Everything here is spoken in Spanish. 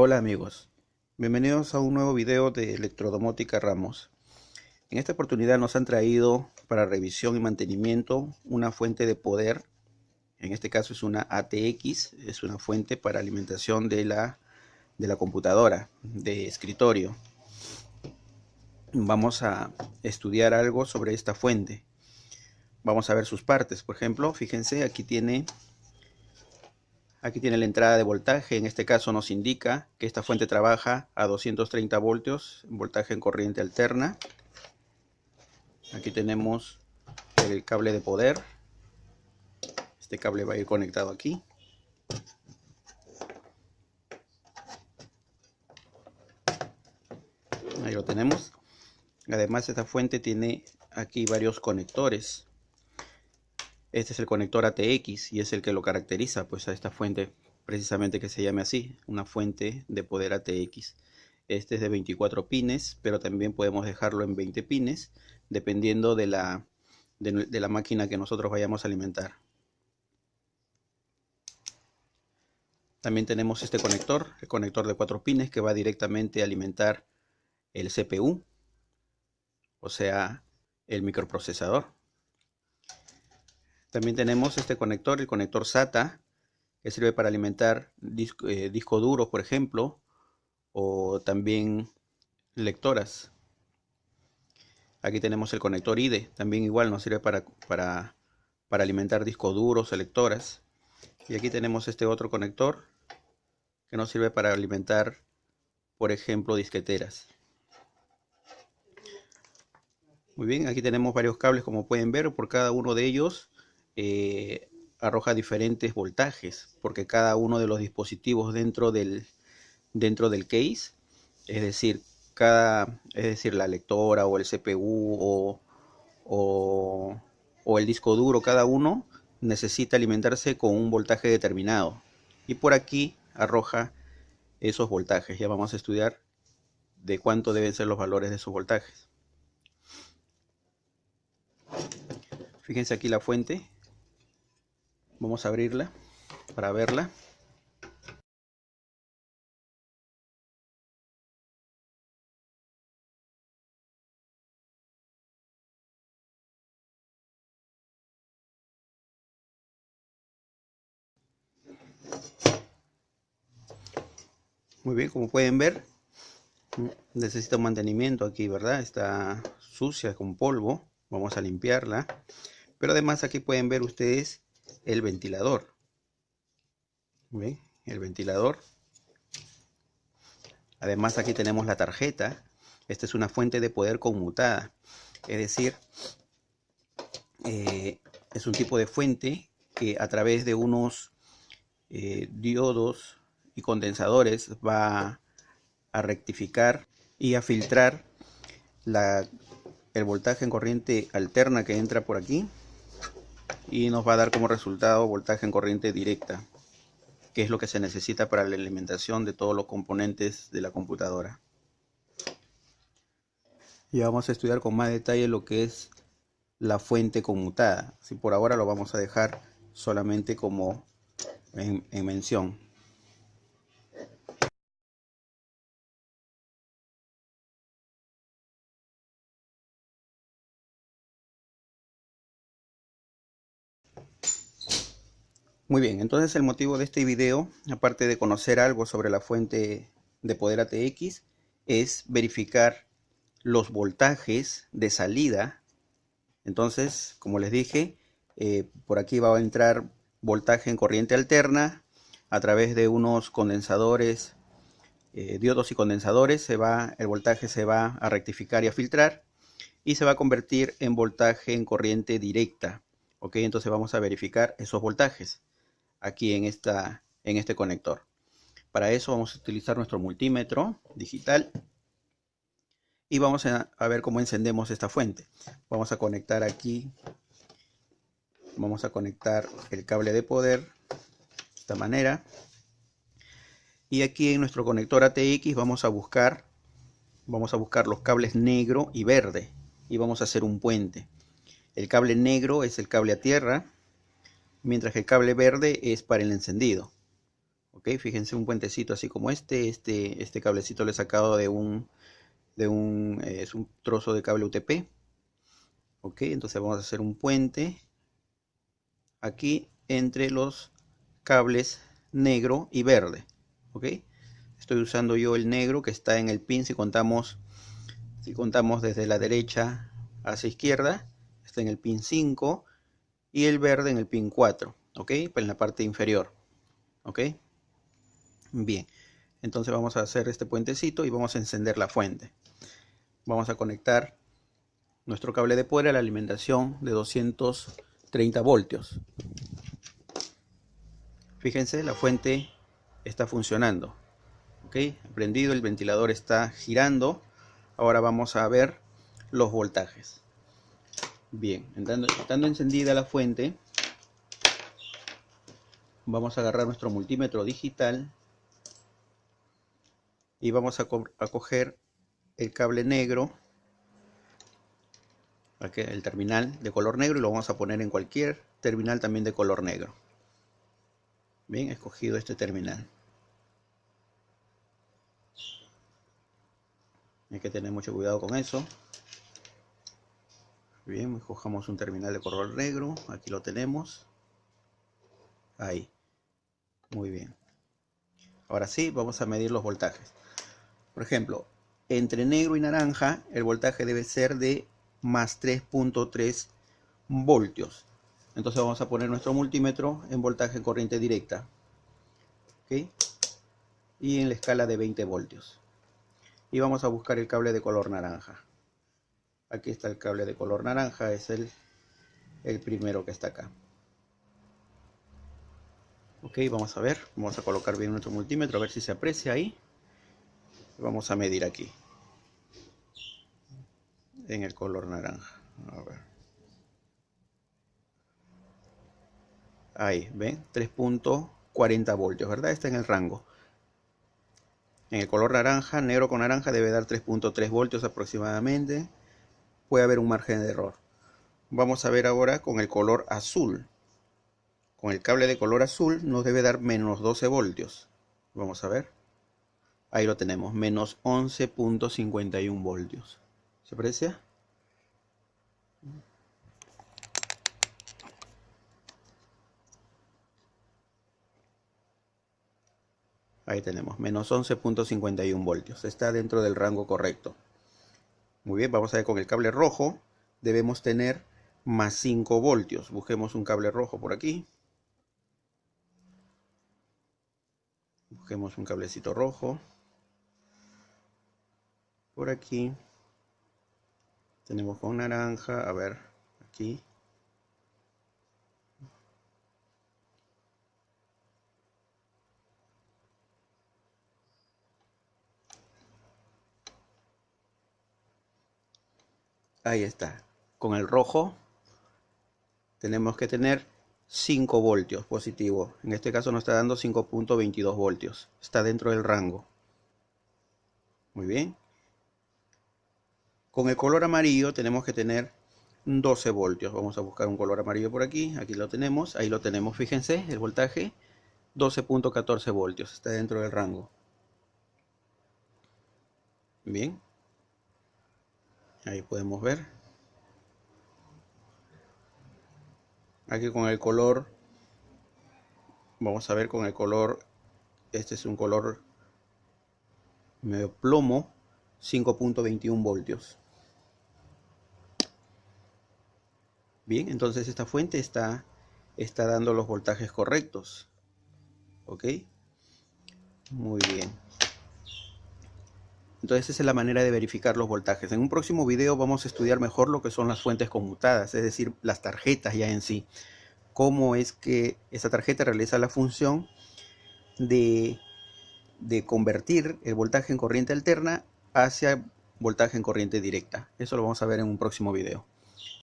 Hola amigos, bienvenidos a un nuevo video de Electrodomótica Ramos. En esta oportunidad nos han traído para revisión y mantenimiento una fuente de poder. En este caso es una ATX, es una fuente para alimentación de la, de la computadora, de escritorio. Vamos a estudiar algo sobre esta fuente. Vamos a ver sus partes. Por ejemplo, fíjense, aquí tiene Aquí tiene la entrada de voltaje, en este caso nos indica que esta fuente trabaja a 230 voltios, voltaje en corriente alterna. Aquí tenemos el cable de poder. Este cable va a ir conectado aquí. Ahí lo tenemos. Además esta fuente tiene aquí varios conectores. Este es el conector ATX y es el que lo caracteriza pues a esta fuente precisamente que se llame así, una fuente de poder ATX. Este es de 24 pines, pero también podemos dejarlo en 20 pines, dependiendo de la, de, la máquina que nosotros vayamos a alimentar. También tenemos este conector, el conector de 4 pines que va directamente a alimentar el CPU, o sea, el microprocesador. También tenemos este conector, el conector SATA, que sirve para alimentar eh, disco, duro, por ejemplo, o también lectoras. Aquí tenemos el conector IDE, también igual nos sirve para, para, para alimentar discos duros o lectoras. Y aquí tenemos este otro conector que nos sirve para alimentar, por ejemplo, disqueteras. Muy bien, aquí tenemos varios cables como pueden ver, por cada uno de ellos eh, arroja diferentes voltajes, porque cada uno de los dispositivos dentro del, dentro del case, es decir, cada, es decir, la lectora o el CPU o, o, o el disco duro, cada uno necesita alimentarse con un voltaje determinado. Y por aquí arroja esos voltajes. Ya vamos a estudiar de cuánto deben ser los valores de esos voltajes. Fíjense aquí la fuente. Vamos a abrirla para verla. Muy bien, como pueden ver, necesita mantenimiento aquí, ¿verdad? Está sucia con polvo. Vamos a limpiarla. Pero además aquí pueden ver ustedes el ventilador. El ventilador. Además aquí tenemos la tarjeta. Esta es una fuente de poder conmutada. Es decir, eh, es un tipo de fuente que a través de unos eh, diodos y condensadores va a rectificar y a filtrar el voltaje en corriente alterna que entra por aquí y nos va a dar como resultado voltaje en corriente directa, que es lo que se necesita para la alimentación de todos los componentes de la computadora. Y vamos a estudiar con más detalle lo que es la fuente conmutada. Si por ahora lo vamos a dejar solamente como en, en mención. Muy bien, entonces el motivo de este video, aparte de conocer algo sobre la fuente de poder ATX, es verificar los voltajes de salida. Entonces, como les dije, eh, por aquí va a entrar voltaje en corriente alterna a través de unos condensadores, eh, diodos y condensadores, se va, el voltaje se va a rectificar y a filtrar y se va a convertir en voltaje en corriente directa. Ok, entonces vamos a verificar esos voltajes aquí en, esta, en este conector. Para eso vamos a utilizar nuestro multímetro digital y vamos a, ver cómo encendemos esta fuente. Vamos a conectar aquí, vamos a conectar el cable de poder de esta manera. Y aquí en nuestro conector ATX vamos a buscar, vamos a buscar los cables negro y verde y vamos a hacer un puente. El cable negro es el cable a tierra mientras que el cable verde es para el encendido. ok fíjense un puentecito así como este este este cablecito lo he sacado de un de un eh, es un trozo de cable UTP ok entonces vamos a hacer un puente aquí entre los cables negro y verde ok estoy usando yo el negro que está en el pin si contamos si contamos desde la derecha hacia izquierda está en el pin 5 y el verde en el pin 4 ok pues en la parte inferior ok bien entonces vamos a hacer este puentecito y vamos a encender la fuente. Vamos a conectar nuestro cable de poder a la alimentación de 230 voltios. Fíjense la fuente está funcionando ok prendido el ventilador está girando. Ahora vamos a ver los voltajes bien estando, encendida la fuente vamos a agarrar nuestro multímetro digital y vamos a, coger el cable negro el terminal de color negro y lo vamos a poner en cualquier terminal también de color negro. Bien escogido este terminal. Hay que tener mucho cuidado con eso bien cojamos un terminal de color negro aquí lo tenemos. Ahí. Muy bien. Ahora sí vamos a medir los voltajes. Por ejemplo entre negro y naranja el voltaje debe ser de más 3.3 voltios. Entonces vamos a poner nuestro multímetro en voltaje corriente directa y en la escala de 20 voltios. Y vamos a buscar el cable de color naranja aquí está el cable de color naranja es el, el primero que está acá. Ok vamos a ver vamos a colocar bien nuestro multímetro a ver si se aprecia ahí. Vamos a medir aquí en el color naranja a ver. Ahí ven 3.40 voltios verdad está en el rango. En el color naranja, negro con naranja, debe dar 3.3 voltios aproximadamente. Puede haber un margen de error. Vamos a ver ahora con el color azul. Con el cable de color azul nos debe dar menos 12 voltios. Vamos a ver. Ahí lo tenemos, menos 11.51 voltios. ¿Se aprecia? Ahí tenemos, menos 11.51 voltios. Está dentro del rango correcto. Muy bien, vamos a ver con el cable rojo. Debemos tener más 5 voltios. Busquemos un cable rojo por aquí. Busquemos un cablecito rojo. Por aquí. Tenemos con naranja. A ver, aquí. Ahí está. Con el rojo tenemos que tener 5 voltios positivo. En este caso nos está dando 5.22 voltios. Está dentro del rango. Muy bien. Con el color amarillo tenemos que tener 12 voltios. Vamos a buscar un color amarillo por aquí. Aquí lo tenemos. Ahí lo tenemos. Fíjense el voltaje. 12.14 voltios. Está dentro del rango. Bien. Ahí podemos ver. Aquí con el color, vamos a ver con el color, este es un color medio plomo, 5.21 voltios. Bien, entonces esta fuente está, está dando los voltajes correctos. ¿Ok? Muy bien. Entonces esa es la manera de verificar los voltajes. En un próximo video vamos a estudiar mejor lo que son las fuentes conmutadas, es decir, las tarjetas ya en sí. Cómo es que esa tarjeta realiza la función de, convertir el voltaje en corriente alterna hacia voltaje en corriente directa. Eso lo vamos a ver en un próximo video.